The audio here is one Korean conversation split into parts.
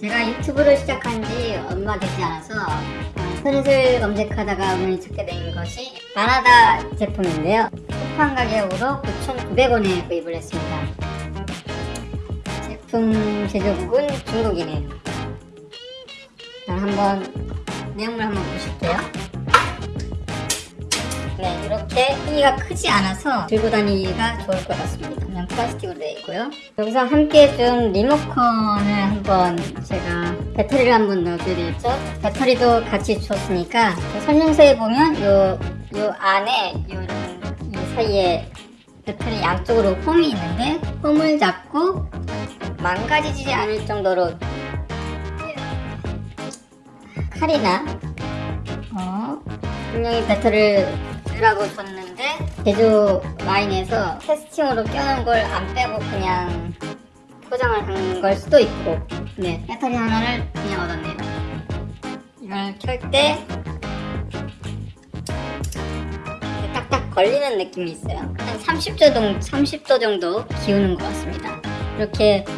제가 유튜브를 시작한 지 얼마 되지 않아서 어, 슬슬 검색하다가 우연히 찾게 된 것이 마나다 제품인데요. 쿠팡 가격으로 9,900원에 구입을 했습니다. 제품 제조국은 중국이네요. 자, 한번 내용물 한번 보실게요. 네, 이렇게 크기가 크지 않아서 들고 다니기가 좋을 것 같습니다. 그냥 플라스틱으로 되어 있고요. 여기서 함께 준 리모컨을 한번 제가 배터리를 한번 넣어드렸죠. 배터리도 같이 줬으니까 그 설명서에 보면 요, 요 안에 요, 이 사이에 배터리 양쪽으로 홈이 있는데 홈을 잡고 망가지지 않을 정도로 칼이나 어, 분명히 배터리를 라고 줬는데 제조 라인에서 테스팅으로 껴놓은 걸 안 빼고 그냥 포장을 한 걸 수도 있고. 네 배터리 하나를 그냥 얻었네요. 이걸 켤 때 딱딱 걸리는 느낌이 있어요. 한 30도 정도, 30도 정도 기우는 것 같습니다. 이렇게 위-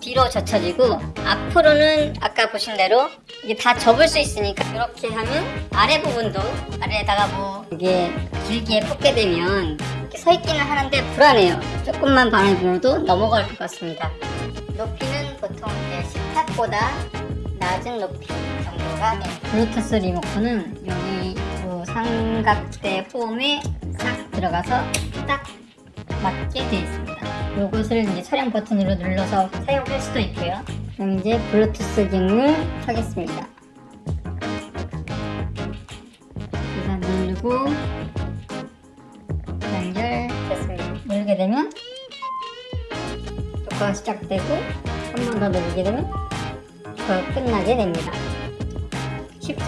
뒤로 젖혀지고 앞으로는 아까 보신 대로 이게 다 접을 수 있으니까 이렇게 하면 아래 부분도 아래에다가 뭐 이게 길게 꽂게 되면 이렇게 서 있기는 하는데 불안해요. 조금만 바람이 불어도 넘어갈 것 같습니다. 높이는 보통 이제 식탁보다 낮은 높이 정도가 돼요 블루투스 리모컨은 여기 요 삼각대 홈에 싹 들어가서 딱 맞게 되어 있습니다. 요것을 이제 촬영 버튼으로 눌러서 사용할 수도 있고요. 그럼 이제 블루투스 기능을 켜겠습니다. 그래서 누르고 연결 됐습니다. 누르게 되면 녹화가 시작되고 한 번 더 누르게 되면 녹화가 끝나게 됩니다. 쉽죠?